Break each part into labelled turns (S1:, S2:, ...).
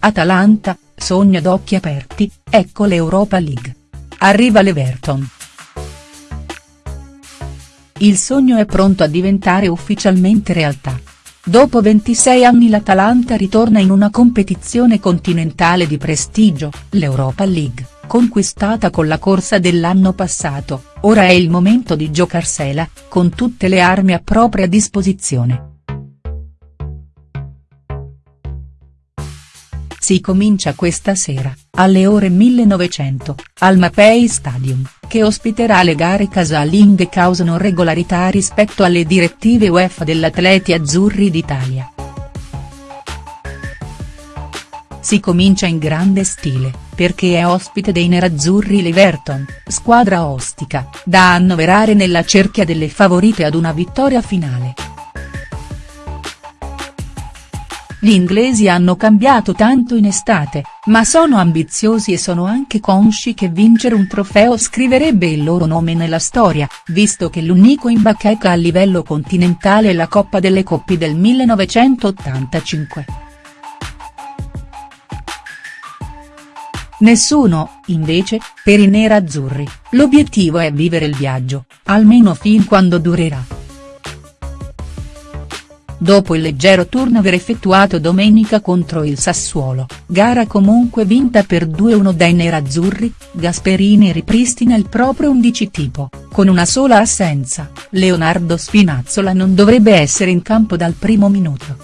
S1: Atalanta, sogno d'occhi aperti, ecco l'Europa League. Arriva l'Everton. Il sogno è pronto a diventare ufficialmente realtà. Dopo 26 anni l'Atalanta ritorna in una competizione continentale di prestigio, l'Europa League, conquistata con la corsa dell'anno passato, ora è il momento di giocarsela, con tutte le armi a propria disposizione. Si comincia questa sera, alle ore 1900, al Mapei Stadium, che ospiterà le gare casalinghe causano regolarità rispetto alle direttive UEFA dell'Atleti Azzurri d'Italia. Si comincia in grande stile, perché è ospite dei nerazzurri l'Everton, squadra ostica, da annoverare nella cerchia delle favorite ad una vittoria finale. Gli inglesi hanno cambiato tanto in estate, ma sono ambiziosi e sono anche consci che vincere un trofeo scriverebbe il loro nome nella storia, visto che l'unico in bacheca a livello continentale è la Coppa delle Coppie del 1985. Nessuno, invece, per i nerazzurri, l'obiettivo è vivere il viaggio, almeno fin quando durerà. Dopo il leggero turnover effettuato domenica contro il Sassuolo, gara comunque vinta per 2-1 dai nerazzurri, Gasperini ripristina il proprio 11 tipo, con una sola assenza, Leonardo Spinazzola non dovrebbe essere in campo dal primo minuto.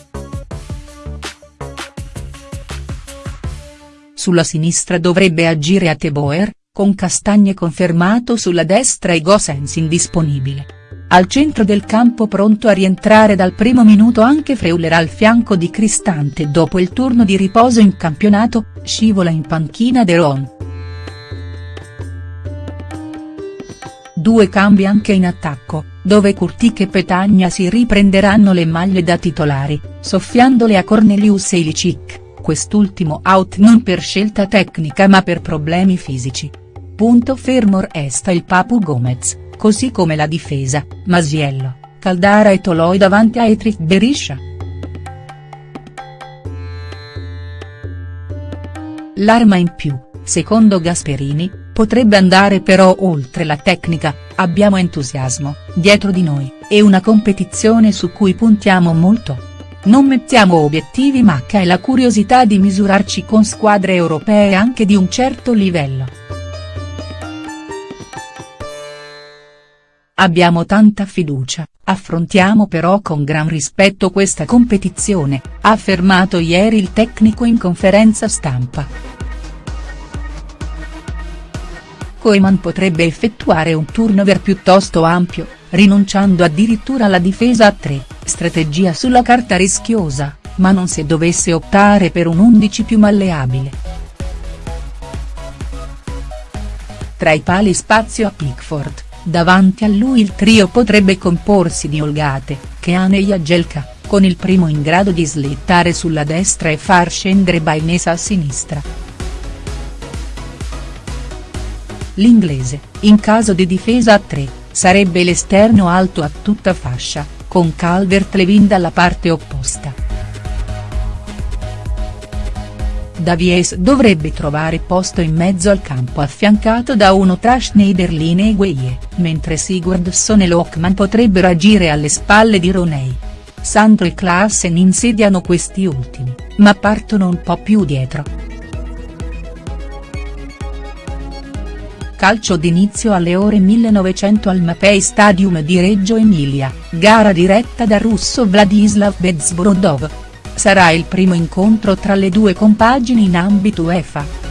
S1: Sulla sinistra dovrebbe agire a Teboer, con Castagne confermato sulla destra e Gosens indisponibile. Al centro del campo pronto a rientrare dal primo minuto anche Freuler al fianco di Cristante dopo il turno di riposo in campionato, scivola in panchina De Ron. Due cambi anche in attacco, dove Curtic e Petagna si riprenderanno le maglie da titolari, soffiandole a Cornelius e Ilicic, quest'ultimo out non per scelta tecnica ma per problemi fisici. Punto fermo resta il Papu Gomez così come la difesa, Masiello, Caldara e Toloi davanti a Etrich Beriscia. L'arma in più, secondo Gasperini, potrebbe andare però oltre la tecnica, abbiamo entusiasmo, dietro di noi, e una competizione su cui puntiamo molto. Non mettiamo obiettivi ma che è la curiosità di misurarci con squadre europee anche di un certo livello. Abbiamo tanta fiducia, affrontiamo però con gran rispetto questa competizione, ha affermato ieri il tecnico in conferenza stampa. Koeman potrebbe effettuare un turnover piuttosto ampio, rinunciando addirittura alla difesa a tre, strategia sulla carta rischiosa, ma non se dovesse optare per un 11 più malleabile. Tra i pali spazio a Pickford Davanti a lui il trio potrebbe comporsi di Olgate, Keane e Jagelka, con il primo in grado di slittare sulla destra e far scendere Bainesa a sinistra. L'inglese, in caso di difesa a tre, sarebbe l'esterno alto a tutta fascia, con Calvert-Levin dalla parte opposta. Davies dovrebbe trovare posto in mezzo al campo affiancato da uno tra Schneiderlin e Gueye, mentre Sigurdsson e Lockman potrebbero agire alle spalle di Roney. Sandro e Klaassen insediano questi ultimi, ma partono un po' più dietro. Calcio d'inizio alle ore 1900 al Mapei Stadium di Reggio Emilia, gara diretta da russo Vladislav Bezborodov sarà il primo incontro tra le due compagini in ambito UEFA.